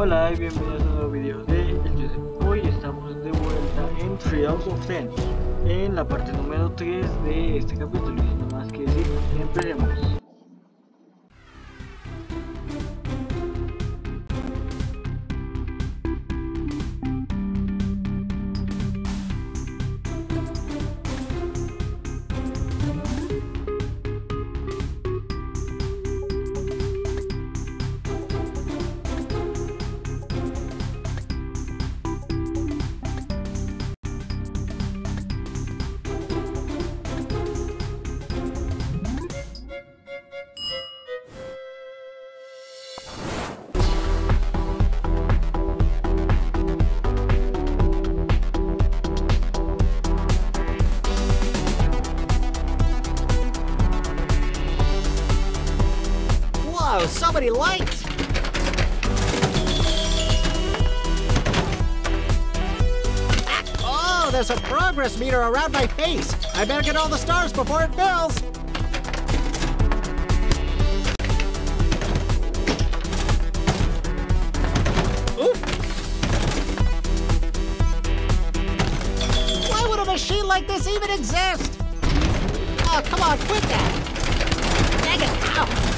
Hola y bienvenidos a un nuevo video de El Joseph. Hoy estamos de vuelta en Trials of Ten, en la parte número 3 de este capítulo. Y sin más que decir, empecemos. Whoa, so Oh, there's a progress meter around my face. I better get all the stars before it fills. Oof. Why would a machine like this even exist? Oh, come on, quit that! Dang it! Ow!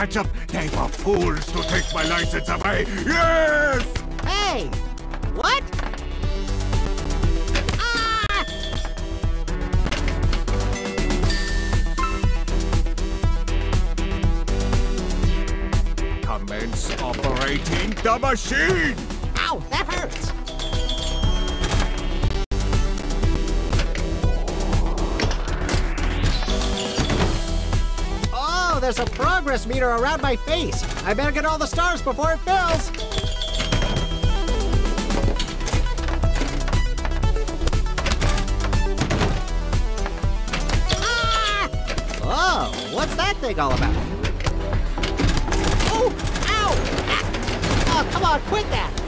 Don Ketchup! They were fools to take my license away! Yes! Hey! What? Ah! Commence operating the machine! There's a progress meter around my face. I better get all the stars before it fills. Ah! Oh, what's that thing all about? Oh, ow! Ah! Oh, come on, quit that!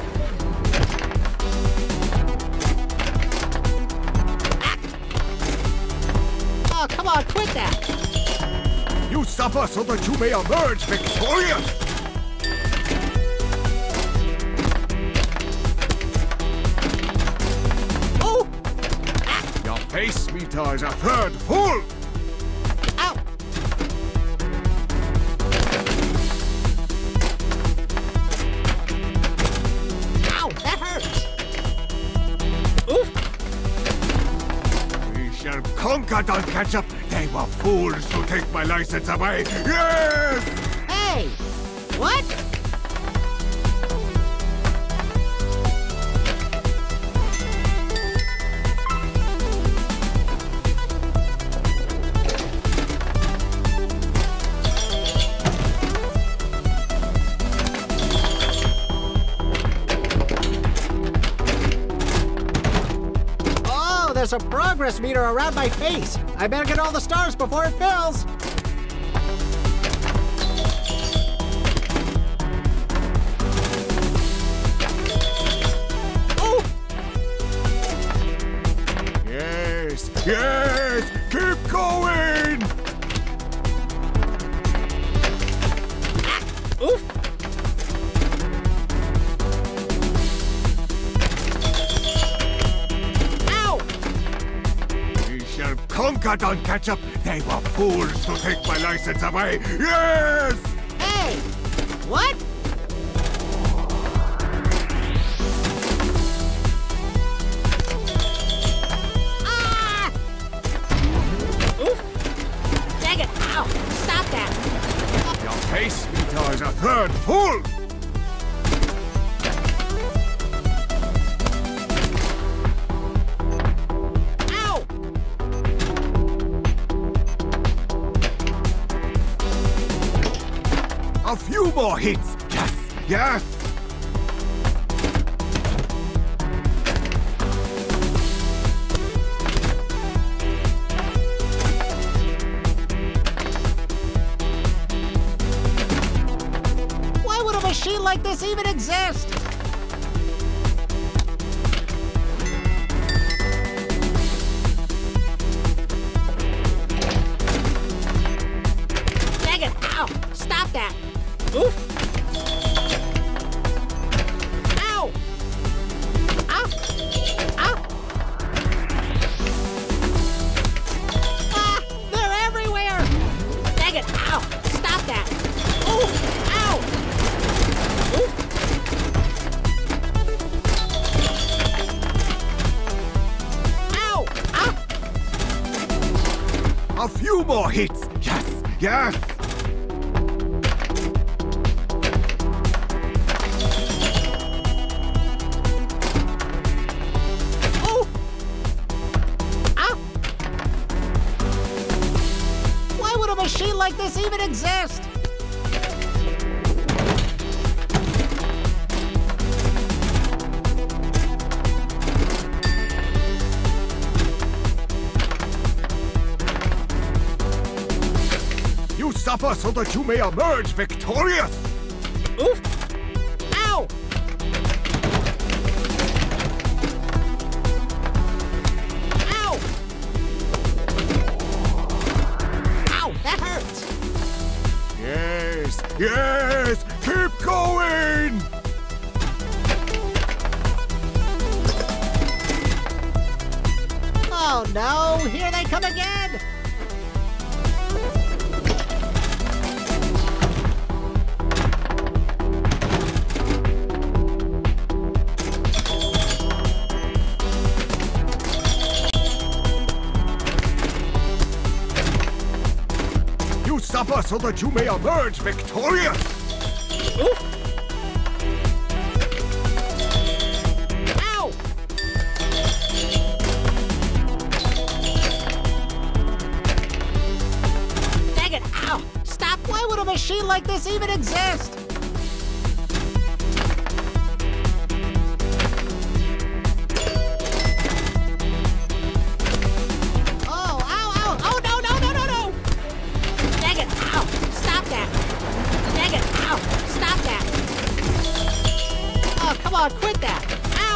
Suffer so that you may emerge victorious! Oh! Your face meter is a third full! Ow! Ow! That hurts! Oof! We shall conquer Don Ketchup! They were fools to take my license away! Yes! Hey! What? Progress meter around my face. I better get all the stars before it fills. Oh! Yes! Yes! Keep going! Ah, oof! Conquer Don Ketchup! They were fools to take my license away! Yes! Hey! What? Like this even exist? Even exist? You suffer so that you may emerge victorious. Oof! So that you may emerge victorious.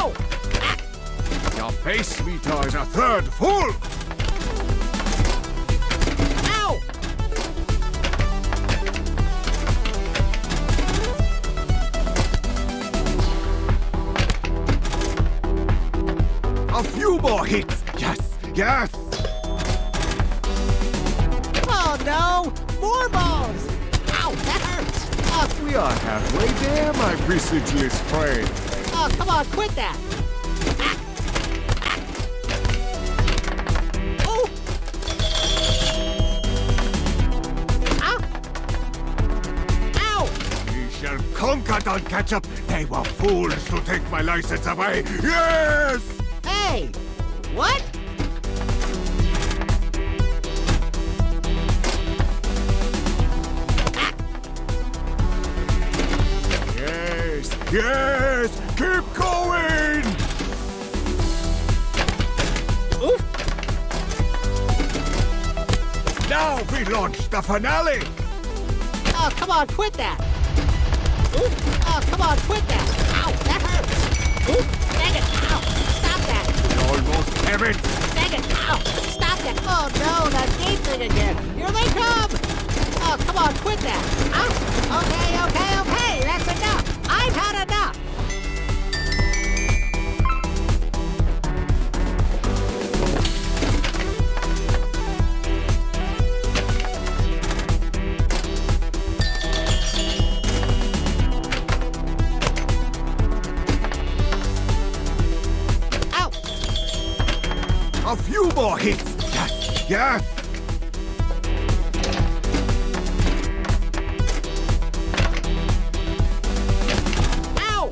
Ow! Ah. Your face meter is a third full. Ow! A few more hits. Yes, yes. Oh no! More balls! Ow, that hurts! Oh, We are halfway there, my visitors friend. Oh come on, quit that! Ah. Ah. Oh! Ow! Ow! We shall conquer Don Ketchup. They were fools to take my license away. Yes! Hey! What? Yes, yes! Keep going! Oof! Now we launch the finale! Oh, come on, quit that! Oof! Oh, come on, quit that! Ow, that hurts! Oof! Dang it! Ow! Stop that! Almost have it! Dang it! Ow! Stop that! Oh no, that gate thing again! Here they come! Oh, come on, quit that! Ow! Okay, okay, okay! That's enough! I've had enough! A few more hits! Yes! Ow!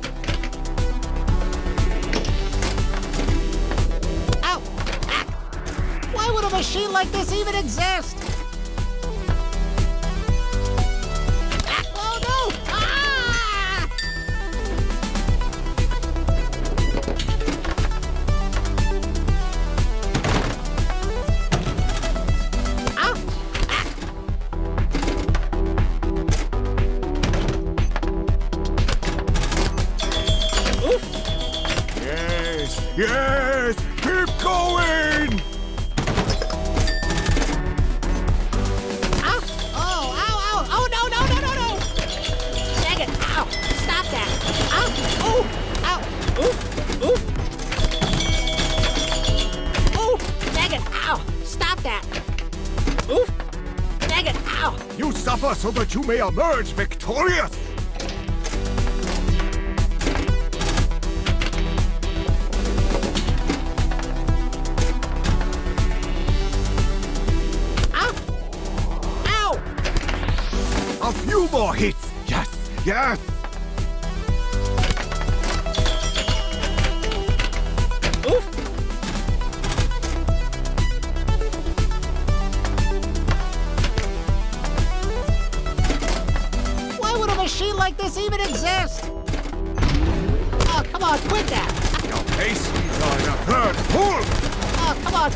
Ow! Ah! Why would a machine like this even exist? So that you may emerge victorious!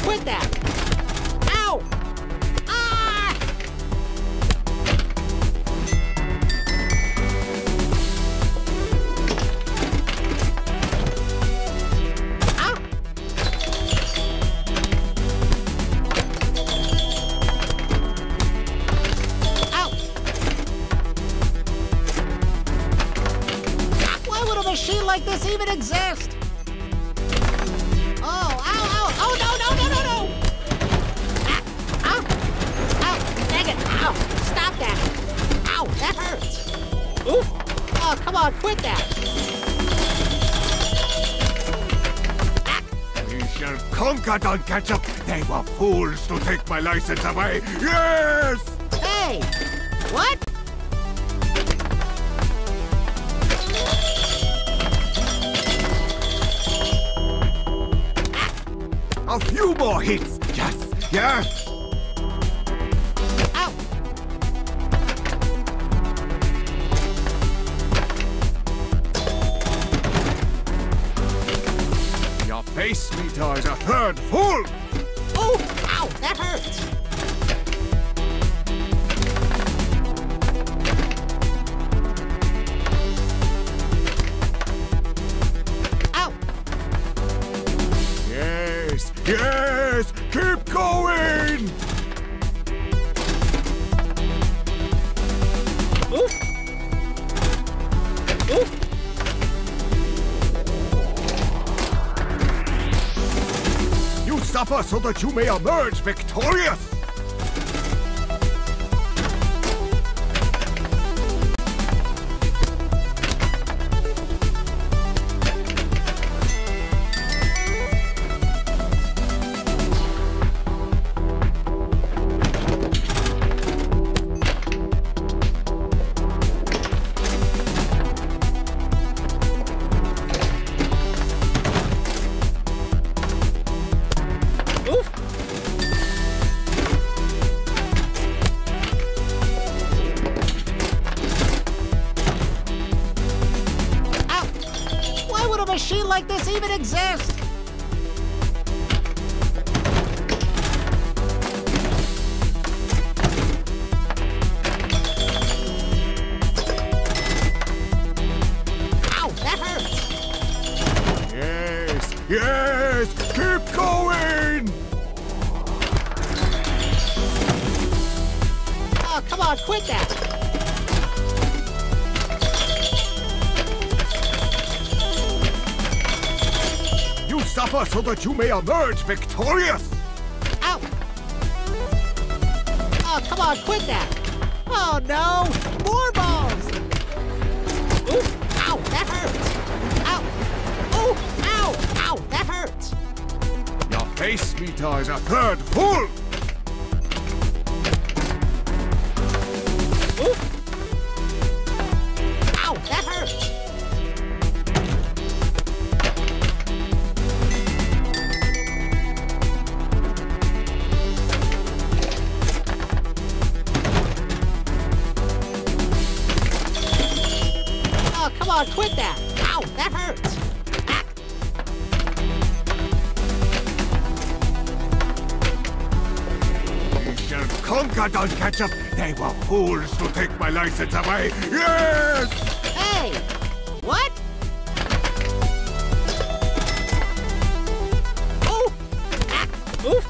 Quit that! My license away! Yes! hey, what? A few more hits! Yes, yes! Ow, Your face meter is a third full! That you may emerge victorious! Yes! Keep going! Oh, come on, quit that. You suffer so that you may emerge victorious! Ow! Oh, come on, quit that! Oh no! More face meter is a third full! Ooh! Ow! That hurts! Oh, come on, quit that! Ow! That hurts! Don't catch up, they were fools to take my license away. Yes! Hey! What? Oh! Ah. Oof!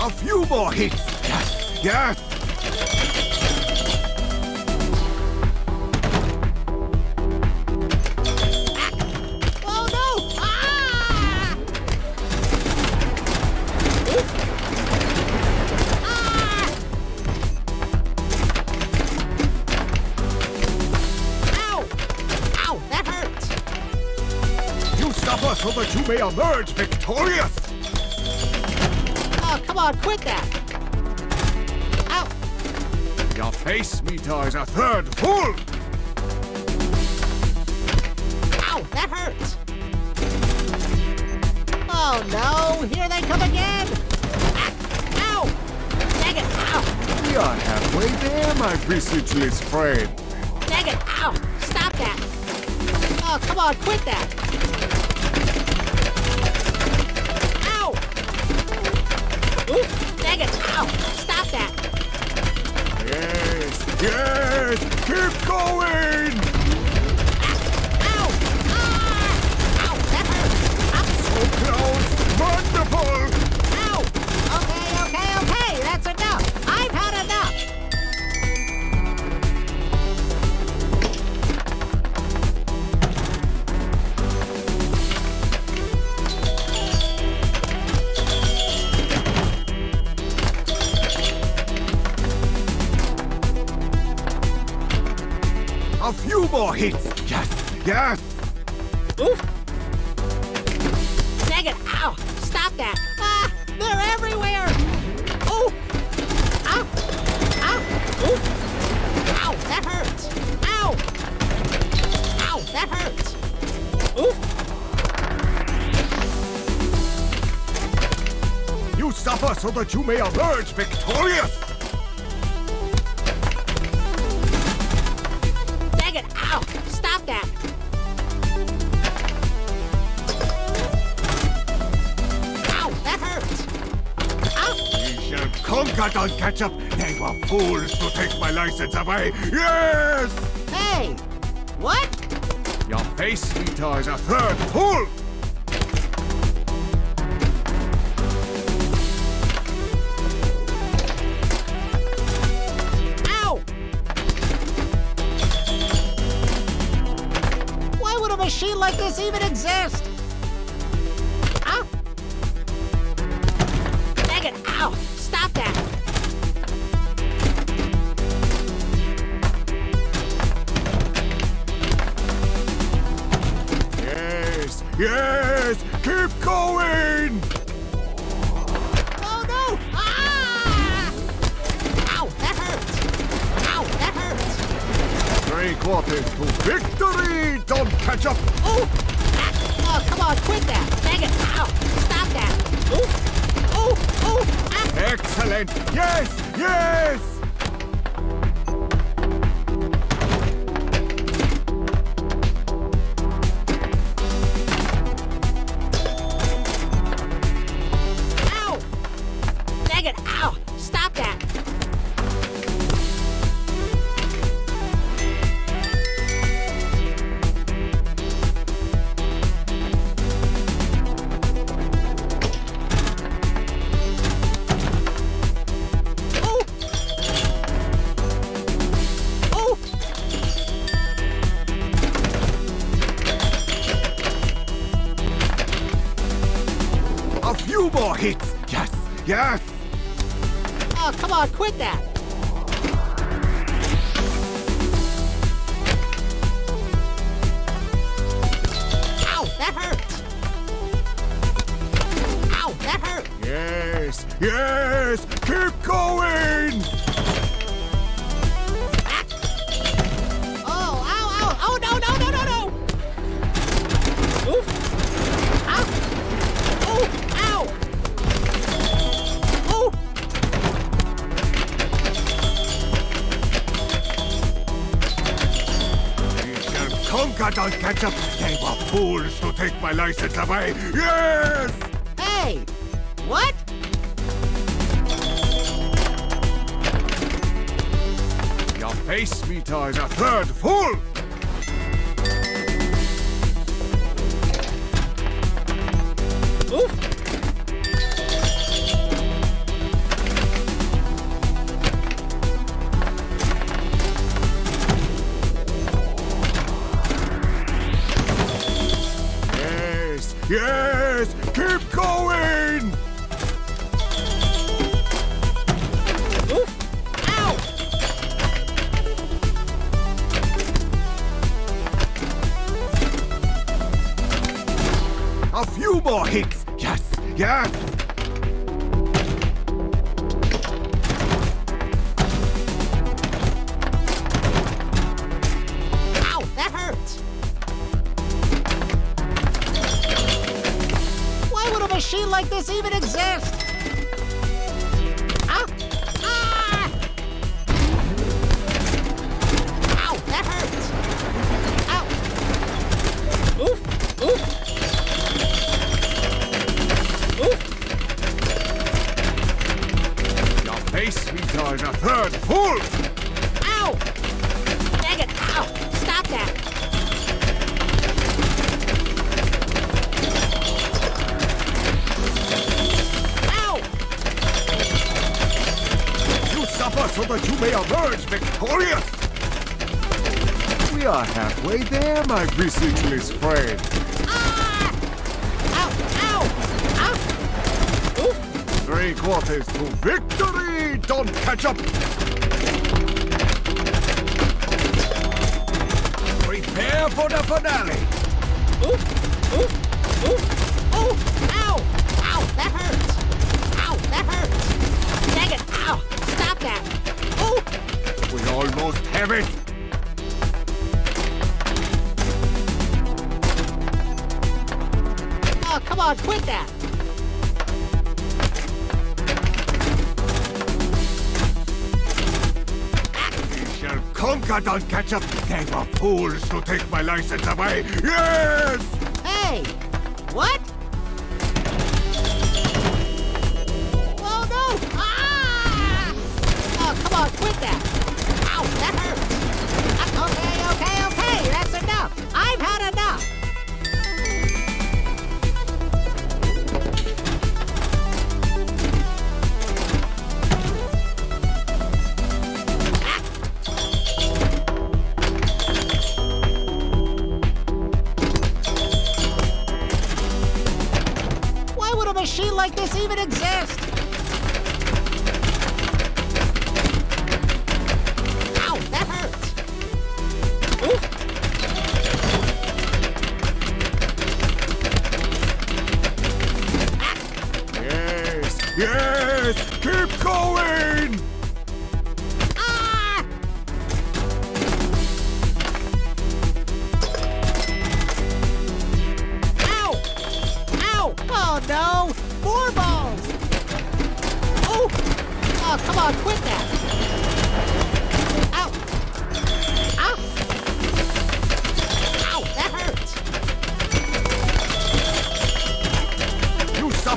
A few more hits. Yes! Yes! Suffer so that you may emerge victorious. Oh, come on, quit that! Ow! Your face meter is a third full. Ow, that hurts! Oh no, here they come again! Ah, ow! Dang it, ow! We are halfway there, my visitulous friend. Dang it, ow! Stop that! Oh, come on, quit that! Ooh, ow! Stop that! Yes, yes. Keep going. Ow! Ah! Ow, that hurts! So close. Wonderful. Conquer Don Ketchup. They were fools to take my license away. Yes. Hey! What? Your face meter is a third full. Ow! Why would a machine like this even exist? Three quarters to victory, Don Ketchup. Oh! Ah! Oh, come on, quit that! Dang it! Ow! Stop that! Oh! Oh! Oh! Ah! Excellent. Yes, yes. Yes, yes. Oh, come on, quit that! Ow! That hurts! Ow! That hurt! Yes, yes. Keep going. Conquer Don Ketchup. They were fools to take my license away. Yes. Hey! What? Your face meter is a third full. My bicyclist friend. Ah! Ow! Ow! Ow! Three quarters to victory! Don't catch up! Prepare for the finale! Don't catch up! They fools to take my license away! Yes!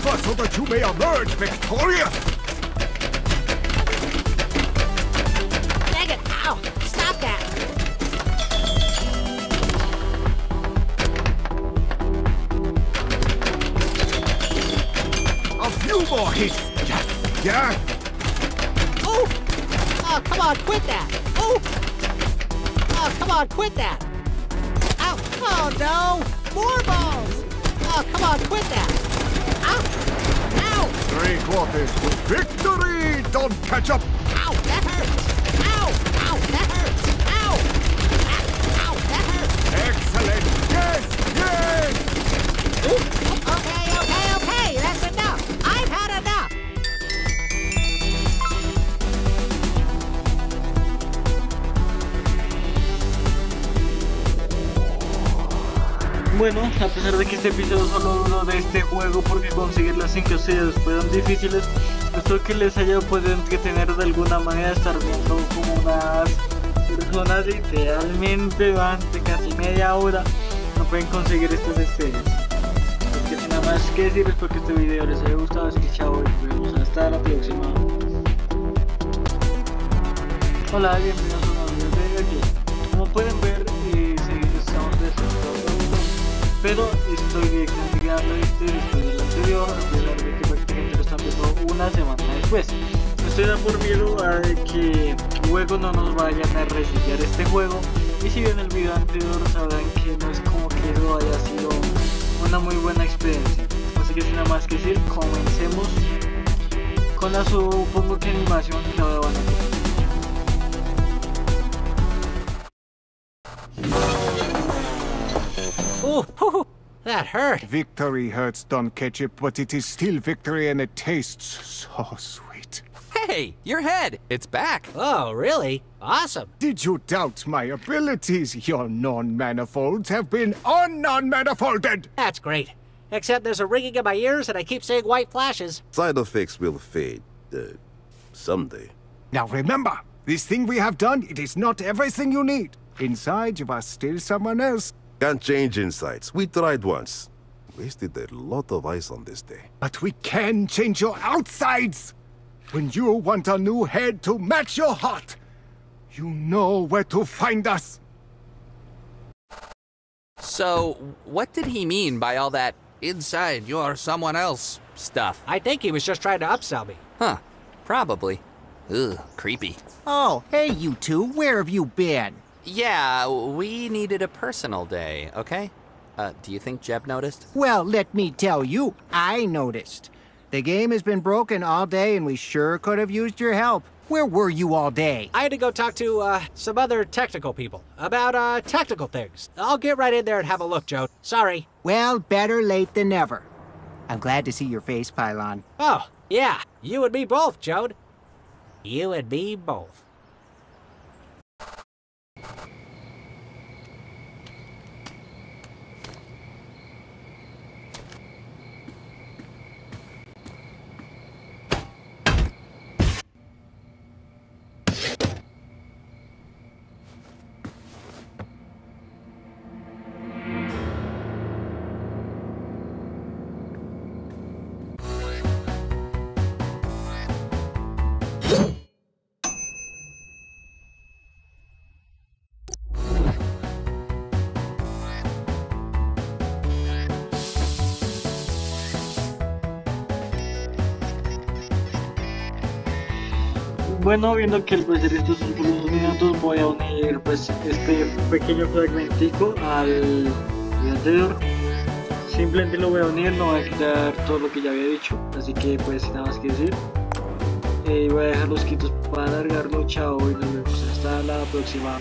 Suffer so that you may emerge victorious! Dang it! Ow! Stop that! A few more hits! Yes! Yes! Oh! Oh, come on, quit that! Oh! Oh, come on, quit that! Ow! Oh no! More balls! Oh, come on, quit that! Three quarters to victory! Don't catch up! Bueno, a pesar de que este episodio solo de este juego porque conseguir las 5 estrellas fueron difíciles, espero que les haya podido entretener de alguna manera estar viendo como unas personas literalmente durante casi media hora no pueden conseguir estas estrellas. Así que nada más que decir, espero que este video les haya gustado, así que chao y nos vemos hasta la próxima. Hola, bienvenidos a un nuevo video de aquí. Como pueden ver, eh, se- estamos descentrando pero estoy grabando este después del anterior, a de que prácticamente lo están viendo una semana después. Estoy da por miedo a que luego no nos vayan a resetear este juego y si ven el video anterior sabrán que no es como que eso haya sido un una muy buena experiencia. Así que sin nada más que decir, comencemos con la supongo que animación y la van Ooh, hoo, that hurt. Victory hurts, Don Ketchup, but it is still victory and it tastes so sweet. Hey, your head! It's back! Oh, really? Awesome. Did you doubt my abilities? Your non-manifolds have been un-non-manifolded! That's great. Except there's a ringing in my ears and I keep seeing white flashes. Side effects will fade. Uh, someday. Now remember, this thing we have done, it is not everything you need. Inside, you are still someone else. Can't change insides. We tried once. Wasted a lot of ice on this day. But we can change your outsides! When you want a new head to match your heart, you know where to find us! So, what did he mean by all that inside you're someone else stuff? I think he was just trying to upsell me. Huh, probably. Ugh, creepy. Oh, hey, you two, where have you been? Yeah, we needed a personal day, okay? Uh, do you think Jeb noticed? Well, let me tell you, I noticed. The game has been broken all day, and we sure could have used your help. Where were you all day? I had to go talk to uh, some other technical people about uh, technical things. I'll get right in there and have a look, Joe. Sorry. Well, better late than never. I'm glad to see your face, Pylon. Oh, yeah. You and me both, Jode. You and me both. Bueno, viendo que al parecer estos unos minutos, voy a unir pues este pequeño fragmentico al anterior. Simplemente lo voy a unir, no voy a quitar todo lo que ya había dicho, así que pues nada más que decir. Eh, voy a dejar los quitos para alargarlo, chao y nos vemos hasta la próxima.